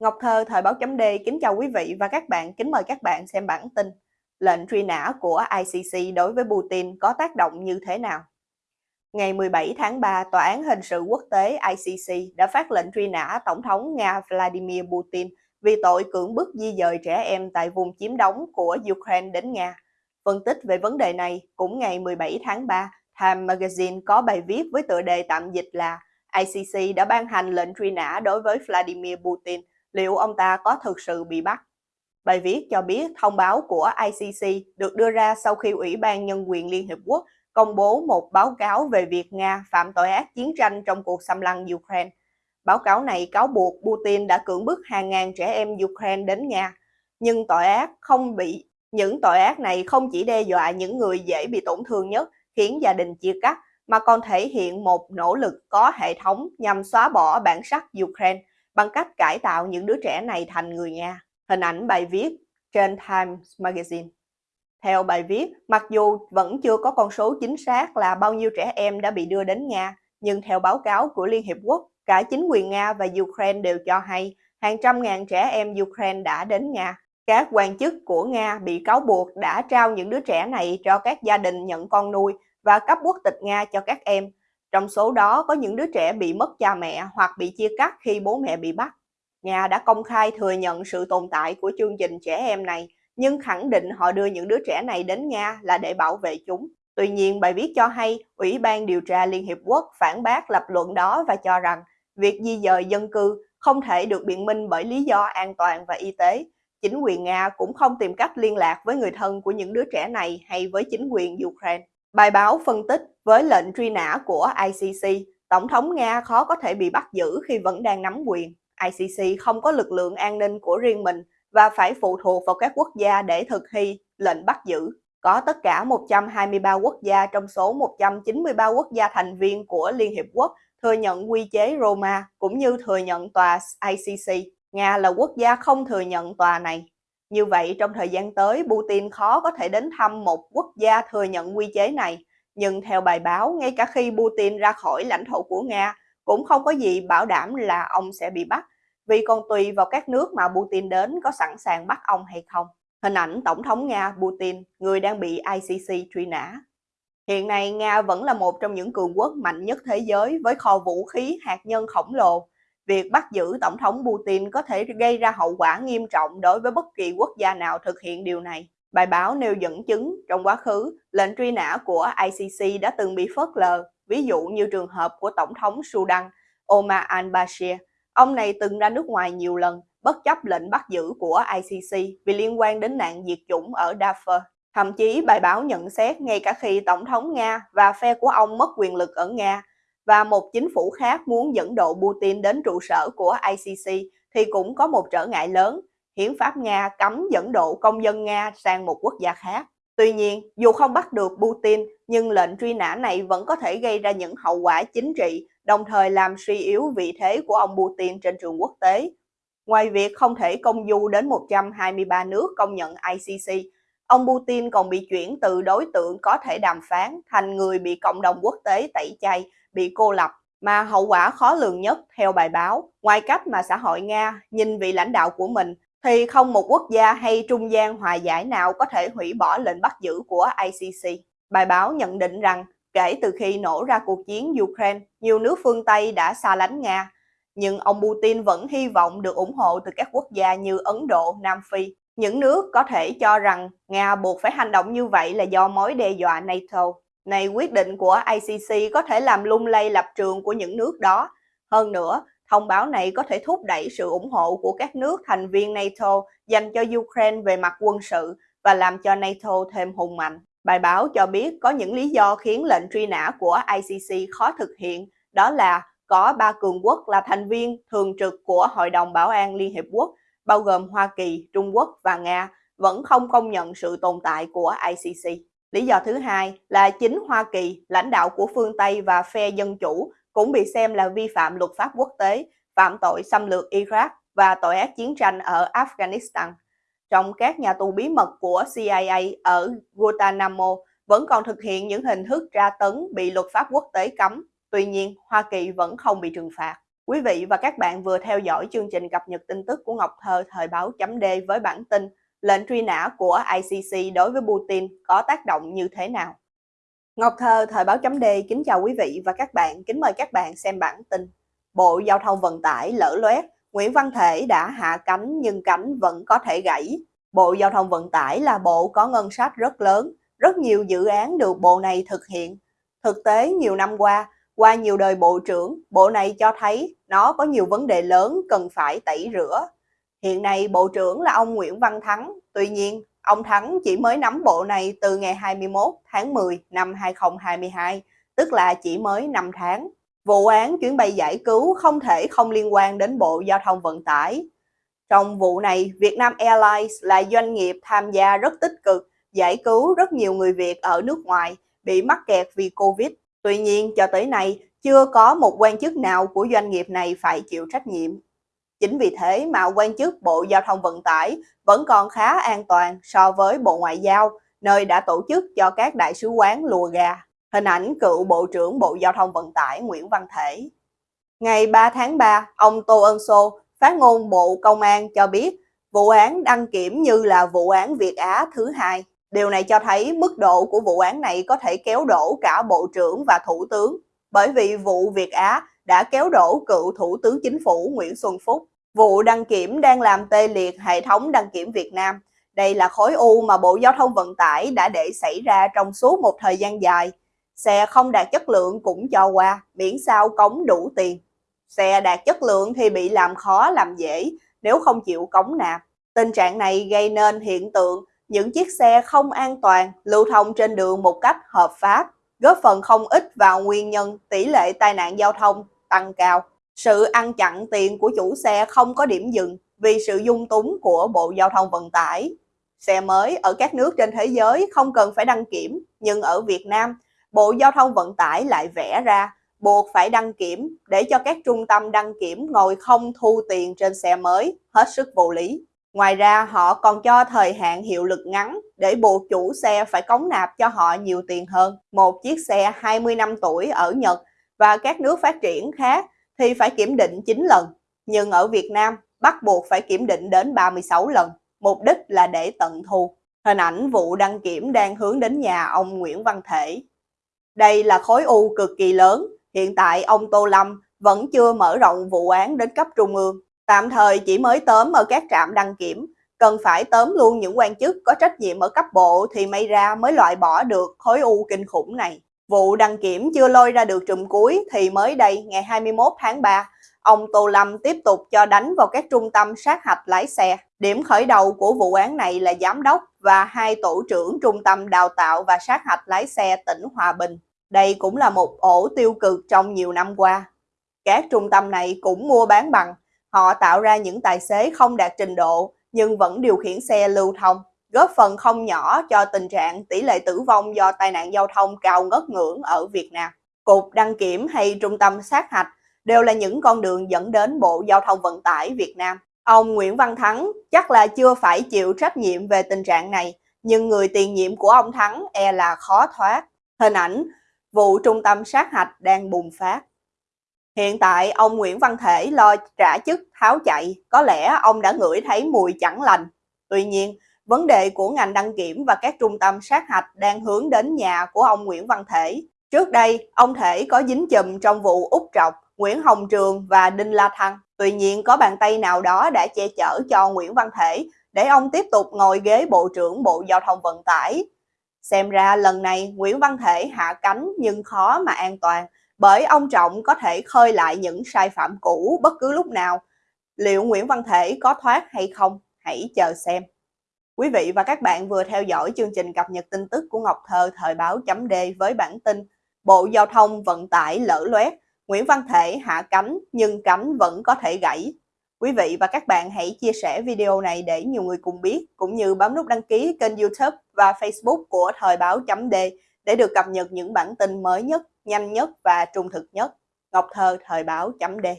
Ngọc Thơ, Thời báo chấm D kính chào quý vị và các bạn, kính mời các bạn xem bản tin. Lệnh truy nã của ICC đối với Putin có tác động như thế nào? Ngày 17 tháng 3, Tòa án Hình sự Quốc tế ICC đã phát lệnh truy nã Tổng thống Nga Vladimir Putin vì tội cưỡng bức di dời trẻ em tại vùng chiếm đóng của Ukraine đến Nga. Phân tích về vấn đề này, cũng ngày 17 tháng 3, Time Magazine có bài viết với tựa đề tạm dịch là ICC đã ban hành lệnh truy nã đối với Vladimir Putin – liệu ông ta có thực sự bị bắt. Bài viết cho biết thông báo của ICC được đưa ra sau khi Ủy ban Nhân quyền Liên Hiệp Quốc công bố một báo cáo về việc Nga phạm tội ác chiến tranh trong cuộc xâm lăng Ukraine. Báo cáo này cáo buộc Putin đã cưỡng bức hàng ngàn trẻ em Ukraine đến Nga, nhưng tội ác không bị những tội ác này không chỉ đe dọa những người dễ bị tổn thương nhất, khiến gia đình chia cắt, mà còn thể hiện một nỗ lực có hệ thống nhằm xóa bỏ bản sắc Ukraine bằng cách cải tạo những đứa trẻ này thành người Nga. Hình ảnh bài viết trên Times Magazine. Theo bài viết, mặc dù vẫn chưa có con số chính xác là bao nhiêu trẻ em đã bị đưa đến Nga, nhưng theo báo cáo của Liên Hiệp Quốc, cả chính quyền Nga và Ukraine đều cho hay hàng trăm ngàn trẻ em Ukraine đã đến Nga. Các quan chức của Nga bị cáo buộc đã trao những đứa trẻ này cho các gia đình nhận con nuôi và cấp quốc tịch Nga cho các em, trong số đó có những đứa trẻ bị mất cha mẹ hoặc bị chia cắt khi bố mẹ bị bắt. Nga đã công khai thừa nhận sự tồn tại của chương trình trẻ em này, nhưng khẳng định họ đưa những đứa trẻ này đến Nga là để bảo vệ chúng. Tuy nhiên, bài viết cho hay Ủy ban điều tra Liên Hiệp Quốc phản bác lập luận đó và cho rằng việc di dời dân cư không thể được biện minh bởi lý do an toàn và y tế. Chính quyền Nga cũng không tìm cách liên lạc với người thân của những đứa trẻ này hay với chính quyền Ukraine. Bài báo phân tích với lệnh truy nã của ICC, Tổng thống Nga khó có thể bị bắt giữ khi vẫn đang nắm quyền. ICC không có lực lượng an ninh của riêng mình và phải phụ thuộc vào các quốc gia để thực thi lệnh bắt giữ. Có tất cả 123 quốc gia trong số 193 quốc gia thành viên của Liên Hiệp Quốc thừa nhận quy chế Roma cũng như thừa nhận tòa ICC. Nga là quốc gia không thừa nhận tòa này. Như vậy, trong thời gian tới, Putin khó có thể đến thăm một quốc gia thừa nhận quy chế này. Nhưng theo bài báo, ngay cả khi Putin ra khỏi lãnh thổ của Nga, cũng không có gì bảo đảm là ông sẽ bị bắt, vì còn tùy vào các nước mà Putin đến có sẵn sàng bắt ông hay không. Hình ảnh Tổng thống Nga Putin, người đang bị ICC truy nã. Hiện nay, Nga vẫn là một trong những cường quốc mạnh nhất thế giới với kho vũ khí hạt nhân khổng lồ, Việc bắt giữ Tổng thống Putin có thể gây ra hậu quả nghiêm trọng đối với bất kỳ quốc gia nào thực hiện điều này. Bài báo nêu dẫn chứng trong quá khứ, lệnh truy nã của ICC đã từng bị phớt lờ, ví dụ như trường hợp của Tổng thống Sudan Omar al-Bashir. Ông này từng ra nước ngoài nhiều lần, bất chấp lệnh bắt giữ của ICC vì liên quan đến nạn diệt chủng ở Darfur. Thậm chí bài báo nhận xét ngay cả khi Tổng thống Nga và phe của ông mất quyền lực ở Nga, và một chính phủ khác muốn dẫn độ Putin đến trụ sở của ICC thì cũng có một trở ngại lớn. Hiến pháp Nga cấm dẫn độ công dân Nga sang một quốc gia khác. Tuy nhiên, dù không bắt được Putin, nhưng lệnh truy nã này vẫn có thể gây ra những hậu quả chính trị, đồng thời làm suy yếu vị thế của ông Putin trên trường quốc tế. Ngoài việc không thể công du đến 123 nước công nhận ICC, ông Putin còn bị chuyển từ đối tượng có thể đàm phán thành người bị cộng đồng quốc tế tẩy chay bị cô lập mà hậu quả khó lường nhất theo bài báo, ngoài cách mà xã hội Nga nhìn vị lãnh đạo của mình thì không một quốc gia hay trung gian hòa giải nào có thể hủy bỏ lệnh bắt giữ của ICC. Bài báo nhận định rằng kể từ khi nổ ra cuộc chiến Ukraine, nhiều nước phương Tây đã xa lánh Nga, nhưng ông Putin vẫn hy vọng được ủng hộ từ các quốc gia như Ấn Độ, Nam Phi. Những nước có thể cho rằng Nga buộc phải hành động như vậy là do mối đe dọa NATO. Này quyết định của ICC có thể làm lung lay lập trường của những nước đó. Hơn nữa, thông báo này có thể thúc đẩy sự ủng hộ của các nước thành viên NATO dành cho Ukraine về mặt quân sự và làm cho NATO thêm hùng mạnh. Bài báo cho biết có những lý do khiến lệnh truy nã của ICC khó thực hiện, đó là có ba cường quốc là thành viên thường trực của Hội đồng Bảo an Liên Hiệp Quốc, bao gồm Hoa Kỳ, Trung Quốc và Nga, vẫn không công nhận sự tồn tại của ICC. Lý do thứ hai là chính Hoa Kỳ, lãnh đạo của phương Tây và phe dân chủ cũng bị xem là vi phạm luật pháp quốc tế, phạm tội xâm lược Iraq và tội ác chiến tranh ở Afghanistan. Trong các nhà tù bí mật của CIA ở Guantanamo vẫn còn thực hiện những hình thức tra tấn bị luật pháp quốc tế cấm, tuy nhiên Hoa Kỳ vẫn không bị trừng phạt. Quý vị và các bạn vừa theo dõi chương trình cập nhật tin tức của Ngọc Thơ thời báo chấm D với bản tin lệnh truy nã của ICC đối với Putin có tác động như thế nào. Ngọc Thơ thời báo chấm D kính chào quý vị và các bạn, kính mời các bạn xem bản tin. Bộ Giao thông Vận tải lỡ loét, Nguyễn Văn Thể đã hạ cánh nhưng cánh vẫn có thể gãy. Bộ Giao thông Vận tải là bộ có ngân sách rất lớn, rất nhiều dự án được bộ này thực hiện. Thực tế nhiều năm qua, qua nhiều đời bộ trưởng, bộ này cho thấy nó có nhiều vấn đề lớn cần phải tẩy rửa. Hiện nay bộ trưởng là ông Nguyễn Văn Thắng, tuy nhiên ông Thắng chỉ mới nắm bộ này từ ngày 21 tháng 10 năm 2022, tức là chỉ mới 5 tháng. Vụ án chuyến bay giải cứu không thể không liên quan đến Bộ Giao thông Vận tải. Trong vụ này, Vietnam Airlines là doanh nghiệp tham gia rất tích cực, giải cứu rất nhiều người Việt ở nước ngoài bị mắc kẹt vì Covid. Tuy nhiên, cho tới nay, chưa có một quan chức nào của doanh nghiệp này phải chịu trách nhiệm. Chính vì thế mà quan chức Bộ Giao thông Vận tải vẫn còn khá an toàn so với Bộ Ngoại giao, nơi đã tổ chức cho các đại sứ quán lùa gà. Hình ảnh cựu Bộ trưởng Bộ Giao thông Vận tải Nguyễn Văn Thể. Ngày 3 tháng 3, ông Tô Ân Sô, phát ngôn Bộ Công an cho biết vụ án đăng kiểm như là vụ án Việt Á thứ hai. Điều này cho thấy mức độ của vụ án này có thể kéo đổ cả Bộ trưởng và Thủ tướng, bởi vì vụ Việt Á đã kéo đổ cựu Thủ tướng Chính phủ Nguyễn Xuân Phúc. Vụ đăng kiểm đang làm tê liệt hệ thống đăng kiểm Việt Nam. Đây là khối u mà Bộ Giao thông Vận tải đã để xảy ra trong suốt một thời gian dài. Xe không đạt chất lượng cũng cho qua, miễn sao cống đủ tiền. Xe đạt chất lượng thì bị làm khó làm dễ nếu không chịu cống nạp. Tình trạng này gây nên hiện tượng những chiếc xe không an toàn lưu thông trên đường một cách hợp pháp, góp phần không ít vào nguyên nhân tỷ lệ tai nạn giao thông tăng cao. Sự ăn chặn tiền của chủ xe không có điểm dừng vì sự dung túng của Bộ Giao thông Vận tải. Xe mới ở các nước trên thế giới không cần phải đăng kiểm, nhưng ở Việt Nam, Bộ Giao thông Vận tải lại vẽ ra buộc phải đăng kiểm để cho các trung tâm đăng kiểm ngồi không thu tiền trên xe mới, hết sức vô lý. Ngoài ra, họ còn cho thời hạn hiệu lực ngắn để buộc chủ xe phải cống nạp cho họ nhiều tiền hơn. Một chiếc xe 20 năm tuổi ở Nhật và các nước phát triển khác thì phải kiểm định 9 lần. Nhưng ở Việt Nam, bắt buộc phải kiểm định đến 36 lần. Mục đích là để tận thu. Hình ảnh vụ đăng kiểm đang hướng đến nhà ông Nguyễn Văn Thể. Đây là khối u cực kỳ lớn. Hiện tại ông Tô Lâm vẫn chưa mở rộng vụ án đến cấp trung ương Tạm thời chỉ mới tóm ở các trạm đăng kiểm, cần phải tóm luôn những quan chức có trách nhiệm ở cấp bộ thì may ra mới loại bỏ được khối u kinh khủng này. Vụ đăng kiểm chưa lôi ra được trùm cuối thì mới đây ngày 21 tháng 3, ông Tô Lâm tiếp tục cho đánh vào các trung tâm sát hạch lái xe. Điểm khởi đầu của vụ án này là giám đốc và hai tổ trưởng trung tâm đào tạo và sát hạch lái xe tỉnh Hòa Bình. Đây cũng là một ổ tiêu cực trong nhiều năm qua. Các trung tâm này cũng mua bán bằng, Họ tạo ra những tài xế không đạt trình độ nhưng vẫn điều khiển xe lưu thông, góp phần không nhỏ cho tình trạng tỷ lệ tử vong do tai nạn giao thông cao ngất ngưỡng ở Việt Nam. Cục đăng kiểm hay trung tâm sát hạch đều là những con đường dẫn đến Bộ Giao thông Vận tải Việt Nam. Ông Nguyễn Văn Thắng chắc là chưa phải chịu trách nhiệm về tình trạng này, nhưng người tiền nhiệm của ông Thắng e là khó thoát. Hình ảnh vụ trung tâm sát hạch đang bùng phát. Hiện tại ông Nguyễn Văn Thể lo trả chức tháo chạy, có lẽ ông đã ngửi thấy mùi chẳng lành. Tuy nhiên, vấn đề của ngành đăng kiểm và các trung tâm sát hạch đang hướng đến nhà của ông Nguyễn Văn Thể. Trước đây, ông Thể có dính chùm trong vụ Úc Trọc, Nguyễn Hồng Trường và Đinh La Thăng. Tuy nhiên, có bàn tay nào đó đã che chở cho Nguyễn Văn Thể để ông tiếp tục ngồi ghế Bộ trưởng Bộ Giao thông Vận tải. Xem ra lần này Nguyễn Văn Thể hạ cánh nhưng khó mà an toàn bởi ông Trọng có thể khơi lại những sai phạm cũ bất cứ lúc nào. Liệu Nguyễn Văn Thể có thoát hay không? Hãy chờ xem. Quý vị và các bạn vừa theo dõi chương trình cập nhật tin tức của Ngọc Thơ thời báo chấm D với bản tin Bộ Giao thông Vận tải lỡ loét, Nguyễn Văn Thể hạ cánh nhưng cánh vẫn có thể gãy. Quý vị và các bạn hãy chia sẻ video này để nhiều người cùng biết, cũng như bấm nút đăng ký kênh youtube và facebook của thời báo chấm D để được cập nhật những bản tin mới nhất nhanh nhất và trung thực nhất. Ngọc Thơ Thời báo chấm đề.